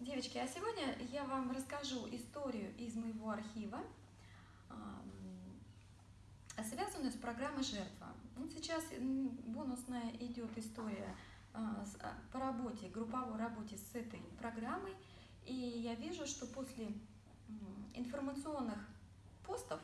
Девочки, а сегодня я вам расскажу историю из моего архива, связанную с программой «Жертва». Вот сейчас бонусная идет история а, а, по работе, групповой работе с этой программой, и я вижу, что после информационных постов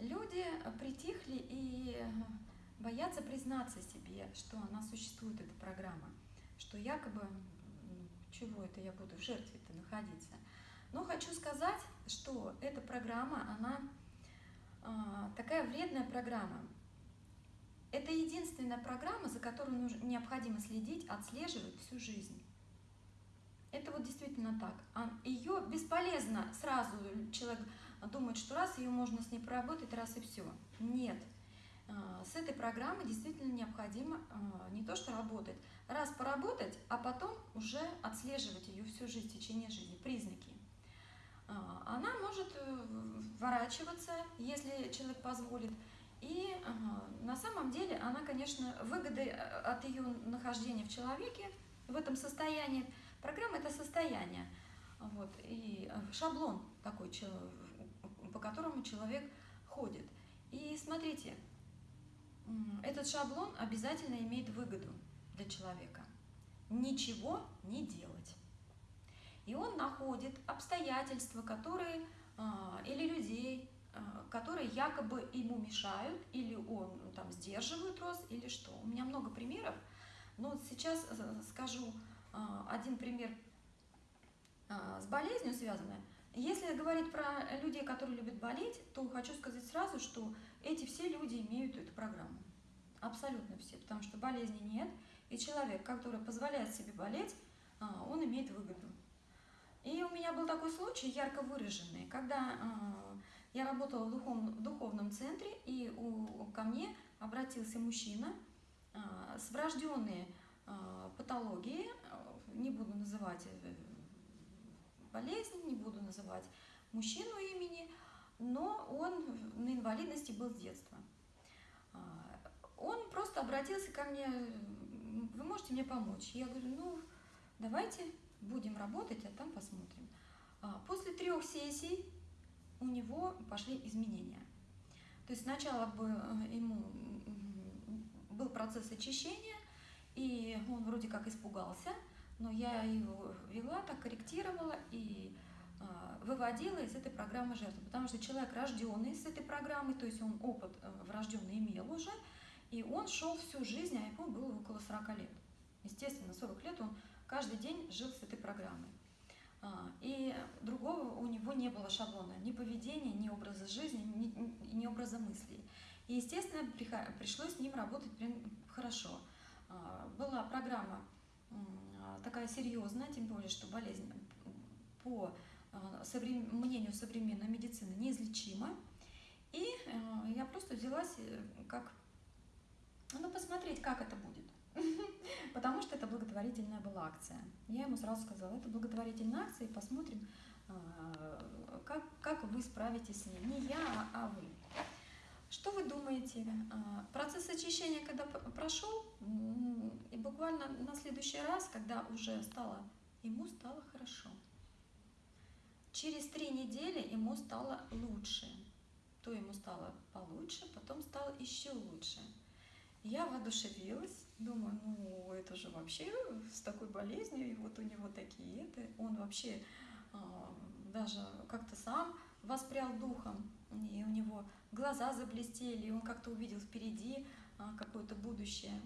люди притихли и боятся признаться себе, что она существует, эта программа, что якобы чего это я буду в жертве-то находиться. Но хочу сказать, что эта программа, она э, такая вредная программа. Это единственная программа, за которую нужно, необходимо следить, отслеживать всю жизнь. Это вот действительно так. А ее бесполезно сразу человек думает, что раз ее можно с ней проработать, раз и все. Нет. А, с этой программой действительно необходимо а, не то что работать, раз поработать, а потом уже отслеживать ее всю жизнь, в течение жизни, признаки. А, она может э, вворачиваться, если человек позволит, и на самом деле она, конечно, выгоды э, от ее нахождения в человеке, в этом состоянии, программа – это состояние, вот, и э, шаблон такой, по которому человек ходит. И смотрите, этот шаблон обязательно имеет выгоду для человека. Ничего не делать. И он находит обстоятельства, которые, а, или людей, а, которые якобы ему мешают, или он ну, там сдерживает рост, или что. У меня много примеров, но сейчас э, скажу а, один пример с болезнью связанный. Если говорить про людей, которые любят болеть, то хочу сказать сразу, что эти все люди имеют эту программу. Абсолютно все, потому что болезни нет, и человек, который позволяет себе болеть, а, он имеет выгоду. И у меня был такой случай, ярко выраженный, когда а, я работала в духовном, центре, и ко мне обратился мужчина а, с врожденной патологией, не буду называть э, болезнь, не буду называть мужчину имени, но он на инвалидности был с детства. Он просто обратился ко мне, вы можете мне помочь? Я говорю, ну, давайте будем работать, а там посмотрим. А, после трех сессий у него пошли изменения. То есть сначала э, ему был процесс очищения, и он вроде как испугался, но я его вела, так корректировала и а, выводила из этой программы жертвы, потому что человек рожденный с этой программой, то есть он опыт э, врожденный имел уже, и он шел всю жизнь, а ему было около 40 лет. Естественно, 40 лет он каждый день жил с этой программой. А, и другого у него не было шаблона, ни поведения, ни образа жизни, ни, ни образа мыслей. И, естественно, пришлось с ним работать хорошо. А, была программа такая серьезная, тем более, что болезнь по а, мнению современной медицины неизлечима. И я просто взялась э, как ну, посмотреть, как это будет. Потому что это благотворительная была акция. Я ему сразу сказала, это благотворительная акция, и посмотрим, как, как вы справитесь с ней. Не я, а вы. Что вы думаете? Процесс очищения, когда прошел, буквально на следующий раз, когда уже стало, ему стало хорошо. Через три недели ему стало лучше. То ему стало получше, потом стало еще лучше. Я воодушевилась, думаю, ну это же вообще с такой болезнью, и вот у него такие это, он вообще э, даже как-то сам воспрял духом, и у него глаза заблестели, и он как-то увидел впереди э, какое-то будущее.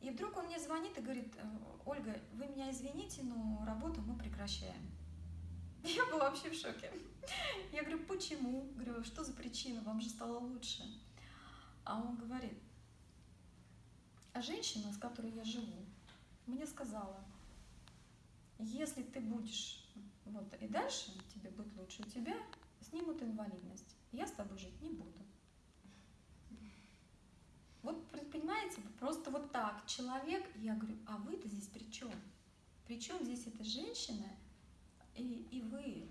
И вдруг он мне звонит и говорит, «Э, Ольга, вы меня извините, но работу мы прекращаем. Я была вообще в шоке. Я говорю, почему? Говорю, что за причина, вам же стало лучше. А он говорит, а женщина, с которой я живу, мне сказала, если ты будешь вот и дальше тебе будет лучше, у тебя снимут инвалидность. Я с тобой жить не буду. Вот понимаете, просто вот так человек, я говорю, а вы-то здесь при чем? При чем здесь эта женщина и, и вы?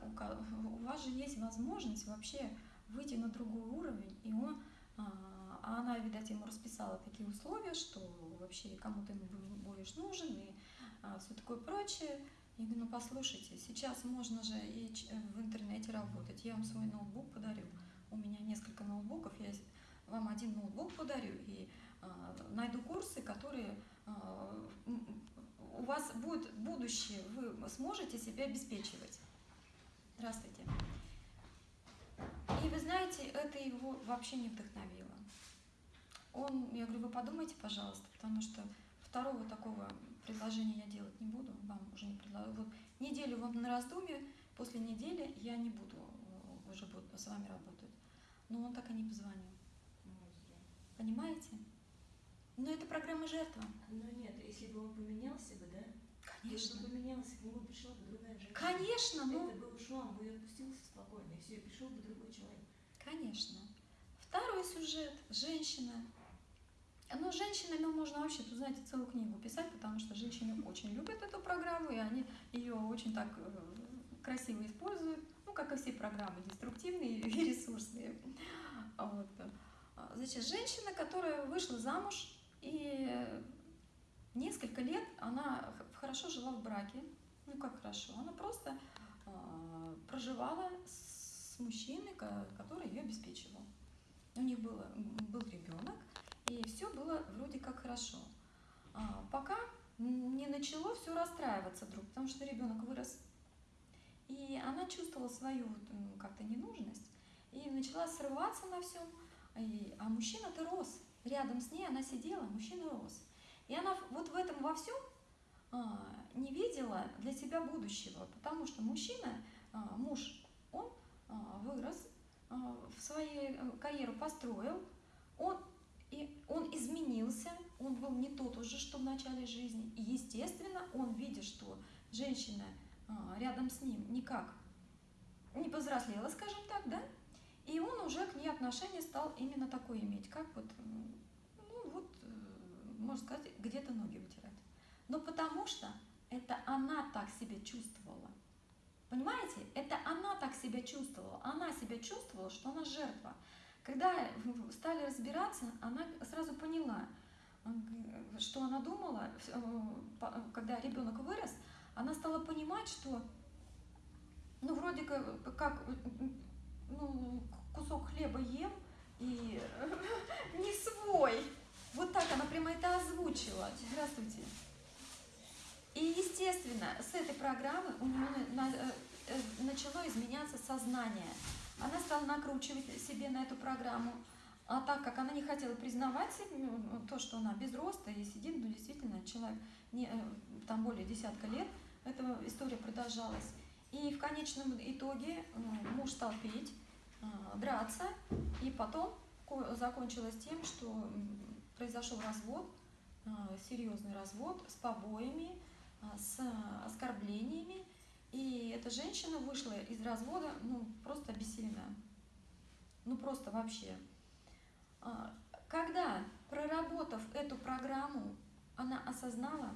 У вас же есть возможность вообще выйти на другой уровень, и он а, а она, видать, ему расписала такие условия, что вообще кому-то ему будешь нужен и а, все такое прочее. Я говорю, ну послушайте, сейчас можно же и в интернете работать. Я вам свой ноутбук подарю. У меня несколько ноутбуков, я вам один ноутбук подарю и э, найду курсы, которые э, у вас будет будущее, вы сможете себя обеспечивать. Здравствуйте. И вы знаете, это его вообще не вдохновило. Он, я говорю, вы подумайте, пожалуйста, потому что второго такого предложения я делать не буду, вам уже не предлагаю. Вот неделю вам на раздумье, после недели я не буду э, уже буду с вами работать. Но он так и не позвонил. Понимаете? Но это программа жертва. Ну нет, если бы он поменялся бы, да? Конечно. Если бы поменялся, к нему пришла бы другая женщина. Конечно, ну. Это бы ушло, он бы и отпустился спокойно, и все, и пришел бы другой человек. Конечно. Второй сюжет. Женщина. Ну, женщинами можно вообще, тут, знаете, целую книгу писать, потому что женщины очень любят эту программу, и они ее очень так э, красиво используют, ну, как и все программы, деструктивные и ресурсные. Вот. Значит, женщина, которая вышла замуж, и несколько лет она хорошо жила в браке, ну как хорошо, она просто э, проживала с мужчиной, который ее обеспечивал. У них было, был ребенок, и все было вроде как хорошо. А, пока не начало все расстраиваться вдруг, потому что ребенок вырос, и она чувствовала свою как-то ненужность, и начала срываться на всем, а мужчина-то рос, рядом с ней она сидела, мужчина рос. И она вот в этом во всем а, не видела для себя будущего, потому что мужчина, а, муж, он а, вырос, в свою э, карьеру построил, он, и он изменился, он был не тот уже, что в начале жизни. И, естественно, он, видя, что женщина рядом с ним никак не повзрослела, скажем так, да, и он уже к ней отношение стал именно такое иметь, как вот, ну вот, э, можно сказать, где-то ноги вытирать. Но потому что это она так себя чувствовала. Понимаете? Это она так себя чувствовала. Она себя чувствовала, что она жертва. Когда стали разбираться, она сразу поняла, что она думала, э, когда ребенок вырос, она стала понимать, что ну, вроде как ну, кусок хлеба ем и не свой. Вот так она прямо это озвучила. Здравствуйте. И, естественно, с этой программы у нее э, э, начало изменяться сознание. Она стала накручивать себе на эту программу. А так как она не хотела признавать ну, то, что она без роста и сидит, ну, действительно, человек не, э, там более десятка лет, эта история продолжалась. И в конечном итоге муж стал пить, а, драться, и потом закончилось тем, что произошел развод, а, серьезный развод с побоями, а, с оскорблениями, и эта женщина вышла из развода, ну, просто обессиленная. Ну, просто вообще. Когда, проработав эту программу, она осознала,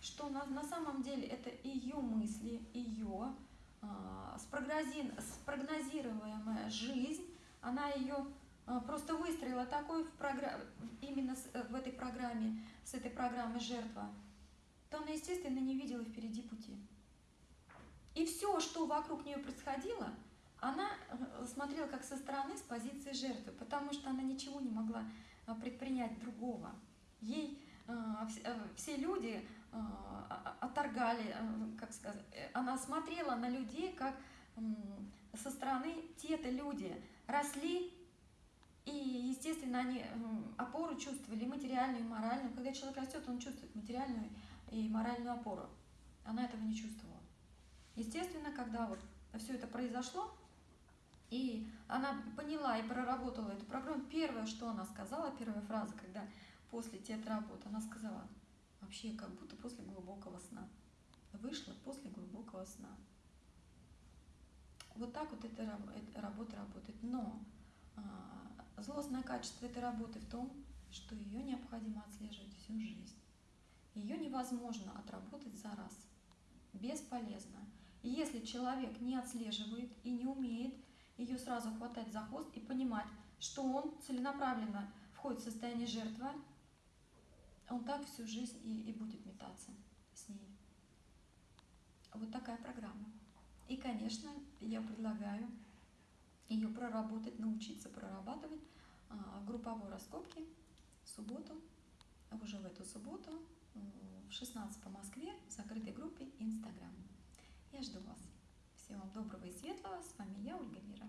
что на, на самом деле это ее мысли, ее а, спрогнозируемая жизнь, она ее а, просто выстроила такой в программе, именно э, в этой программе, с этой программой жертва, то она, естественно, не видела впереди пути. И все, что вокруг нее происходило, она э, смотрела как со стороны, с позиции жертвы, потому что она ничего не могла а, предпринять другого. Ей все люди отторгали, э, как сказать, э, она смотрела на людей, как со стороны те-то люди росли, и, естественно, они опору чувствовали, материальную и моральную. Когда человек растет, он чувствует материальную и моральную опору. Она этого не чувствовала. Естественно, когда вот все это произошло, и она поняла и проработала эту программу, первое, что она сказала, первая фраза, когда после театработы, она сказала – вообще как будто после глубокого сна. Вышла после глубокого сна. Вот так вот эта, работа работает. Но а, злостное качество этой работы в том, что ее необходимо отслеживать всю жизнь. Ее невозможно отработать за раз. Бесполезно. И если человек не отслеживает и не умеет ее сразу хватать за хвост и понимать, что он целенаправленно входит в состояние жертвы, он так всю жизнь и, и будет метаться с ней. вот такая программа. И, конечно, я предлагаю ее проработать, научиться прорабатывать а, групповой раскопки в субботу, уже в эту субботу в 16 по Москве в закрытой группе Инстаграм. Я жду вас. Всего вам доброго и светлого. С вами я, Ольга Мира.